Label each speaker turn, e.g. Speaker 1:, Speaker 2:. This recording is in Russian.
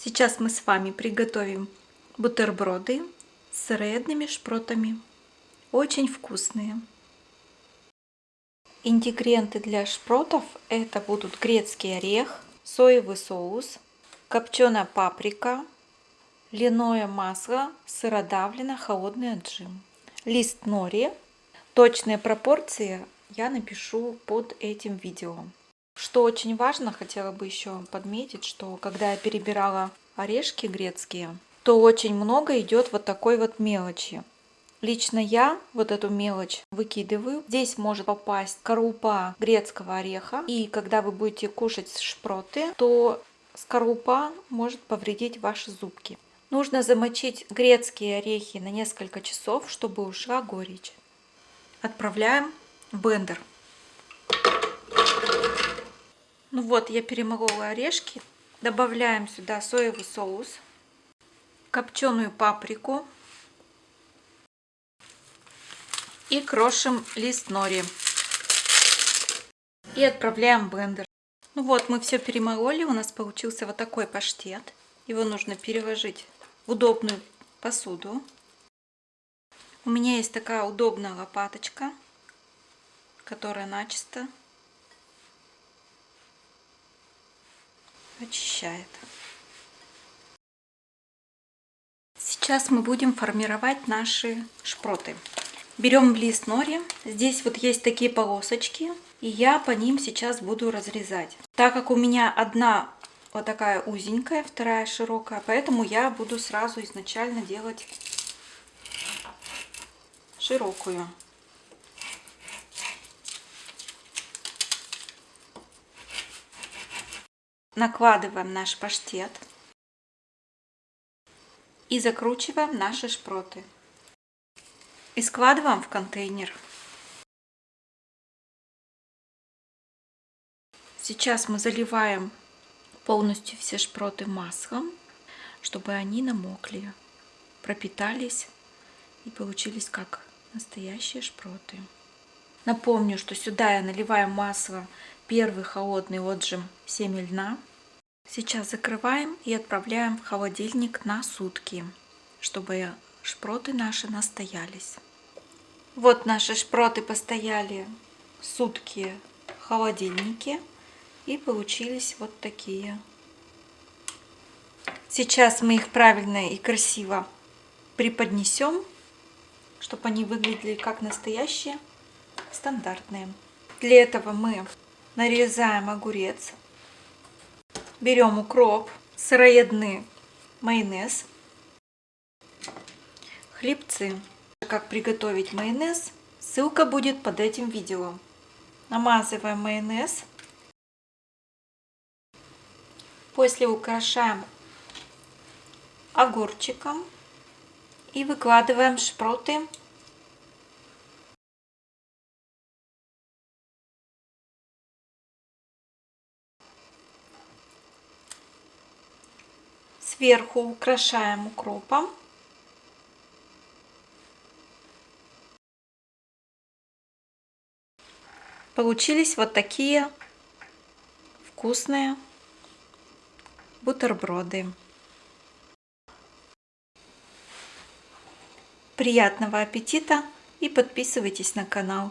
Speaker 1: Сейчас мы с вами приготовим бутерброды с сыроедными шпротами. Очень вкусные. Ингредиенты для шпротов это будут грецкий орех, соевый соус, копченая паприка, льняное масло, сыродавлено, холодный отжим, лист нори. Точные пропорции я напишу под этим видео. Что очень важно, хотела бы еще подметить, что когда я перебирала орешки грецкие, то очень много идет вот такой вот мелочи. Лично я вот эту мелочь выкидываю. Здесь может попасть скорлупа грецкого ореха. И когда вы будете кушать шпроты, то скорлупа может повредить ваши зубки. Нужно замочить грецкие орехи на несколько часов, чтобы ушла горечь. Отправляем в блендер. Ну вот, я перемолола орешки. Добавляем сюда соевый соус, копченую паприку и крошим лист нори. И отправляем в блендер. Ну вот, мы все перемололи, у нас получился вот такой паштет. Его нужно переложить в удобную посуду. У меня есть такая удобная лопаточка, которая начисто очищает. Сейчас мы будем формировать наши шпроты. Берем лист нори. Здесь вот есть такие полосочки. И я по ним сейчас буду разрезать. Так как у меня одна вот такая узенькая, вторая широкая, поэтому я буду сразу изначально делать широкую. Накладываем наш паштет и закручиваем наши шпроты. И складываем в контейнер. Сейчас мы заливаем полностью все шпроты маслом, чтобы они намокли, пропитались и получились как настоящие шпроты. Напомню, что сюда я наливаю масло первый холодный отжим семя льна. Сейчас закрываем и отправляем в холодильник на сутки, чтобы шпроты наши настоялись. Вот наши шпроты постояли сутки в холодильнике и получились вот такие. Сейчас мы их правильно и красиво преподнесем, чтобы они выглядели как настоящие, стандартные. Для этого мы нарезаем огурец, берем укроп, сыроедный майонез, хлебцы. Как приготовить майонез, ссылка будет под этим видео. Намазываем майонез. После украшаем огурчиком и выкладываем шпроты Сверху украшаем укропом. Получились вот такие вкусные бутерброды. Приятного аппетита и подписывайтесь на канал.